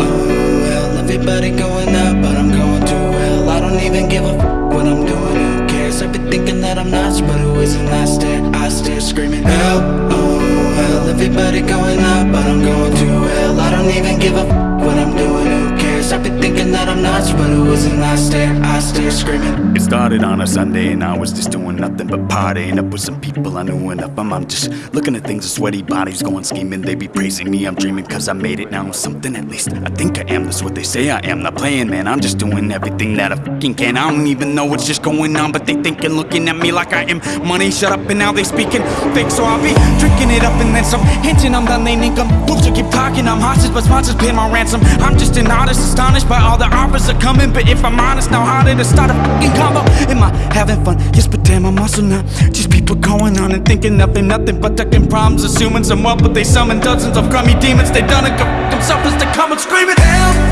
oh, hell Everybody going up, but I'm going to hell I don't even give a f- what I'm doing, who cares? I've been thinking that I'm nuts, but who isn't? I stare, I stare, screaming hell, oh, hell Everybody going up, but I'm going to hell I don't even give a f- what I'm doing, who cares? I've been thinking that I'm nuts, but who isn't? I stare, I screaming It started on a Sunday and I was just doing nothing but partying up with some people I knew enough. I'm just looking at things, sweaty bodies going scheming. They be praising me, I'm dreaming cause I made it now. Something at least, I think I am, that's what they say I am. Not playing, man, I'm just doing everything that I fucking can. I don't even know what's just going on, but they thinking, looking at me like I am money. Shut up and now they speaking fake, so I'll be drinking it up and then some. Hinting I'm done, they income. Fools who keep talking, I'm hostage, but sponsors pay my ransom. I'm just an artist, astonished by all the offers are coming. But if I'm honest, now harder to start a fucking combo. Am I having fun? Yes, but damn, I'm also not. Just people going on and thinking nothing, nothing but ducking problems, assuming some up, but they summon dozens of crummy demons. They done it, themselves as they come and screaming hell.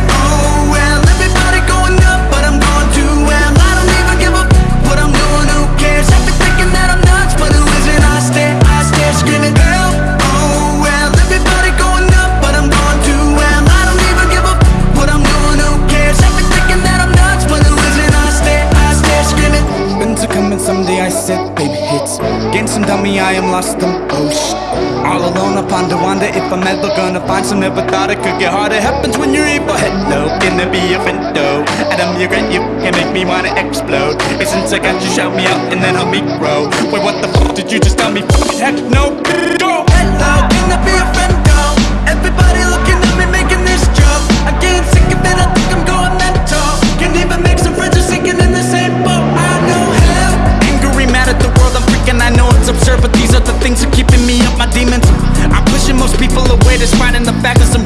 Some dummy, I am lost. I'm oh. All alone, I ponder, wonder if I'm ever gonna find some. Never thought it could get harder. Happens when you're evil. Hello, can there be a window? Adam, you grant you can make me wanna explode. It's since I got you, shout me out and then help me grow. Wait, what the fuck did you just tell me? Heck no. Are things that keeping me up. My demons. I'm pushing most people away, despite in the fact that some